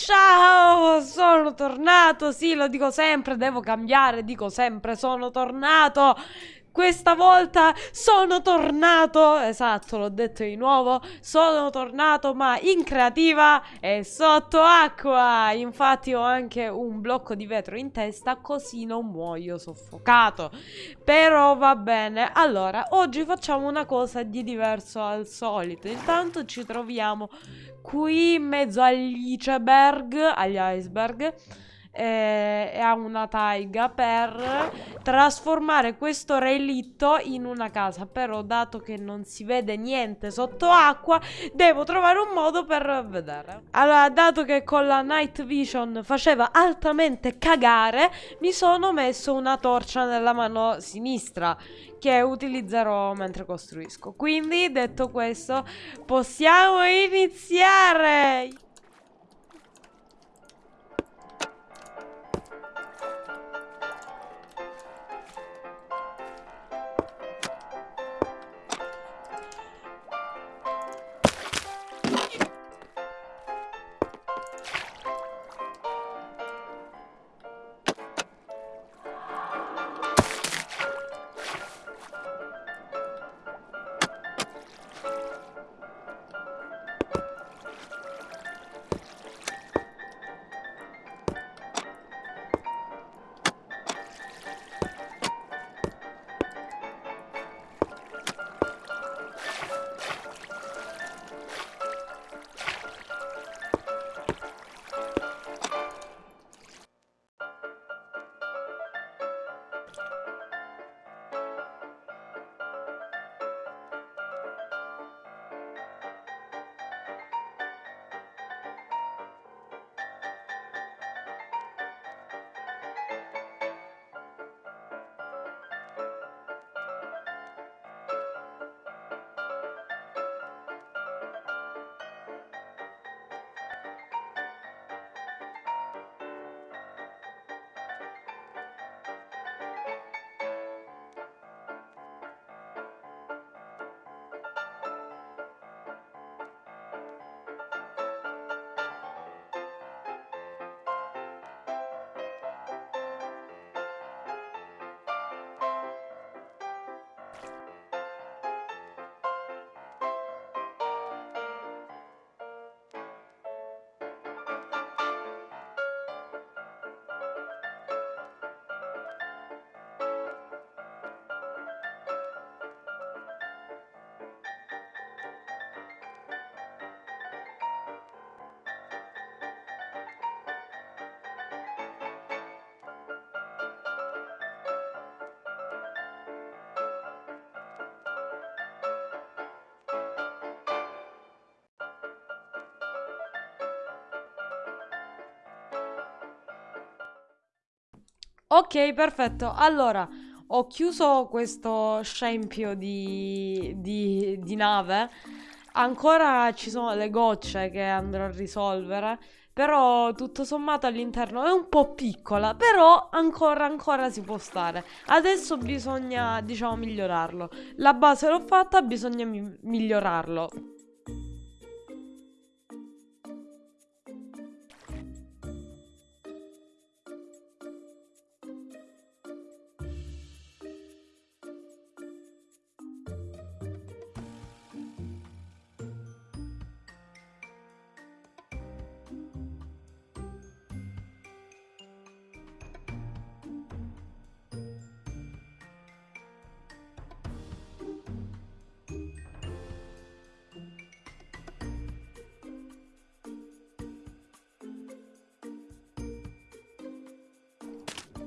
Ciao, sono tornato, sì, lo dico sempre, devo cambiare, dico sempre, sono tornato. Questa volta sono tornato, esatto, l'ho detto di nuovo, sono tornato ma in creativa e sotto acqua. Infatti ho anche un blocco di vetro in testa così non muoio soffocato. Però va bene. Allora, oggi facciamo una cosa di diverso al solito. Intanto ci troviamo qui in mezzo agli iceberg, agli iceberg eh, ha una taiga per trasformare questo relitto in una casa. Però, dato che non si vede niente sotto acqua, devo trovare un modo per vedere. Allora, dato che con la night vision faceva altamente cagare, mi sono messo una torcia nella mano sinistra che utilizzerò mentre costruisco. Quindi, detto questo, possiamo iniziare! Ok, perfetto. Allora, ho chiuso questo scempio di, di, di nave. Ancora ci sono le gocce che andrò a risolvere. Però tutto sommato all'interno è un po' piccola. Però ancora, ancora si può stare. Adesso bisogna, diciamo, migliorarlo. La base l'ho fatta, bisogna mi migliorarlo.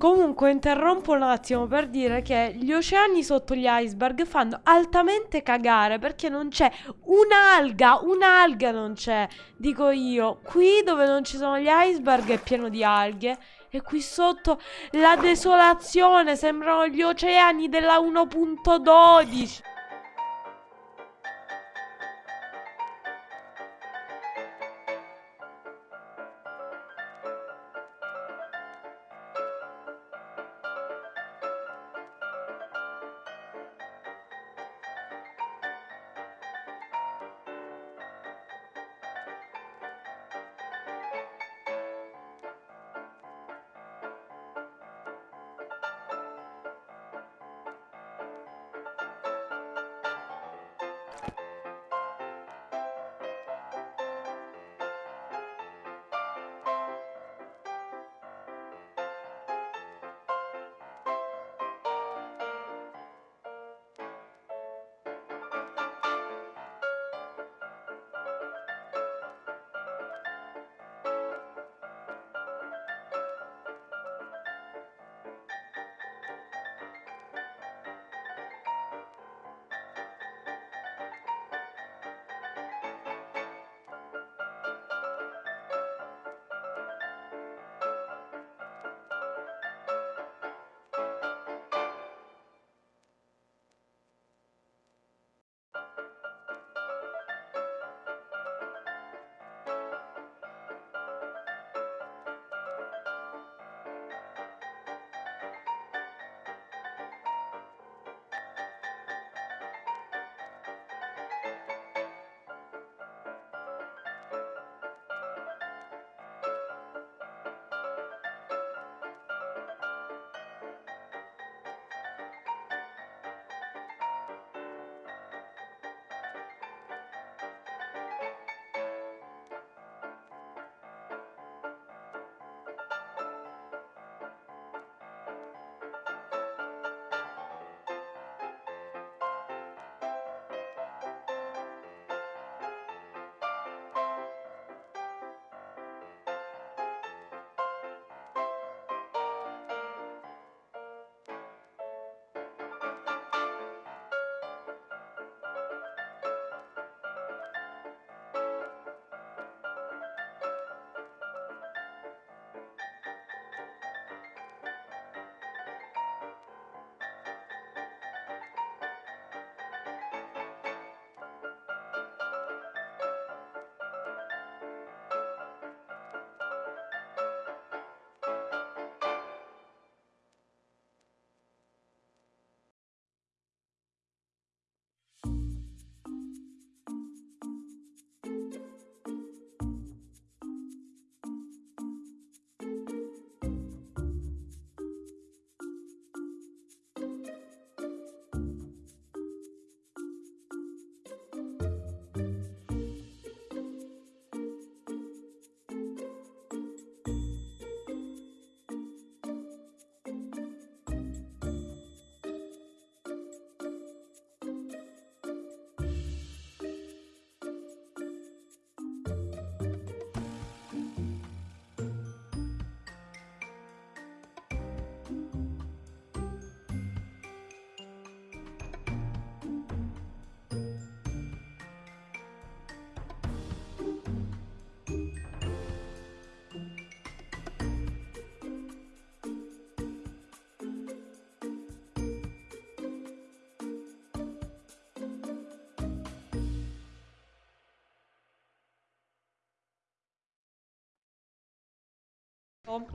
Comunque interrompo un attimo per dire che gli oceani sotto gli iceberg fanno altamente cagare perché non c'è un'alga, un'alga non c'è, dico io. Qui dove non ci sono gli iceberg è pieno di alghe e qui sotto la desolazione, sembrano gli oceani della 1.12.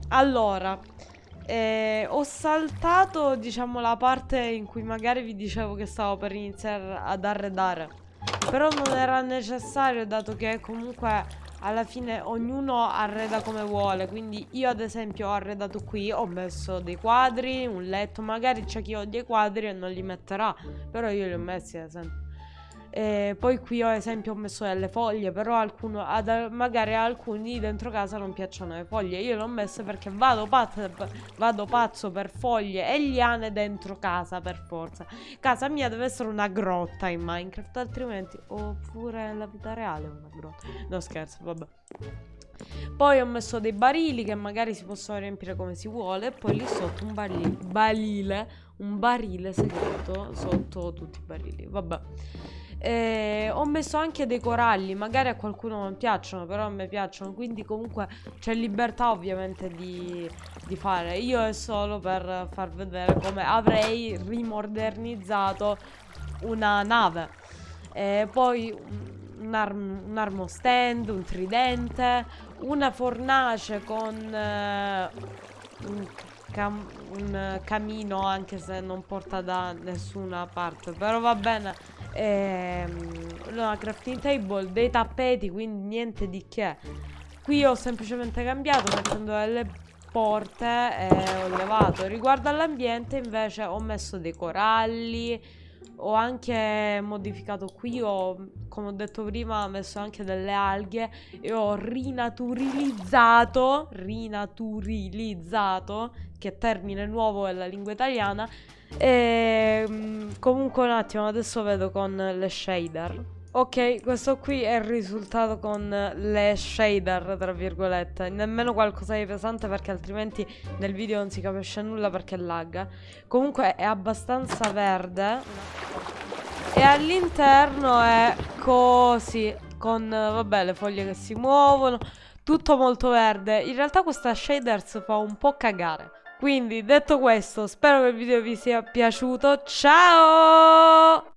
Allora, eh, ho saltato, diciamo, la parte in cui magari vi dicevo che stavo per iniziare ad arredare. Però non era necessario, dato che comunque alla fine ognuno arreda come vuole. Quindi io ad esempio ho arredato qui, ho messo dei quadri, un letto. Magari c'è chi odia i quadri e non li metterà. Però io li ho messi ad esempio. E poi qui ho esempio ho messo delle foglie, però alcuno, ad, magari a alcuni dentro casa non piacciono le foglie. Io le ho messe perché vado pazzo, vado pazzo per foglie e liane dentro casa per forza. Casa mia deve essere una grotta in Minecraft, altrimenti... Oppure nella vita reale una grotta. No scherzo, vabbè. Poi ho messo dei barili che magari si possono riempire come si vuole. Poi lì sotto un barile, barile un barile segreto sotto tutti i barili. Vabbè. Eh, ho messo anche dei coralli, magari a qualcuno non piacciono, però a me piacciono, quindi comunque c'è libertà ovviamente di, di, fare. Io è solo per far vedere come avrei rimodernizzato una nave. Eh, poi un, arm, un armo stand, un tridente, una fornace con eh, un, cam un camino anche se non porta da nessuna parte, però va bene ehm, una crafting table, dei tappeti, quindi niente di che. Qui ho semplicemente cambiato mettendo delle porte e ho levato. Riguardo all'ambiente invece ho messo dei coralli, ho anche modificato qui, ho, come ho detto prima, messo anche delle alghe e ho rinaturalizzato, rinaturalizzato, che termine nuovo nella lingua italiana, e mm, comunque un attimo, adesso vedo con le shader. Ok, questo qui è il risultato con le shader, tra virgolette. Nemmeno qualcosa di pesante perché altrimenti nel video non si capisce nulla perché lagga. Comunque è abbastanza verde. E all'interno è così, con, vabbè, le foglie che si muovono. Tutto molto verde. In realtà questa shaders fa un po' cagare. Quindi, detto questo, spero che il video vi sia piaciuto. Ciao!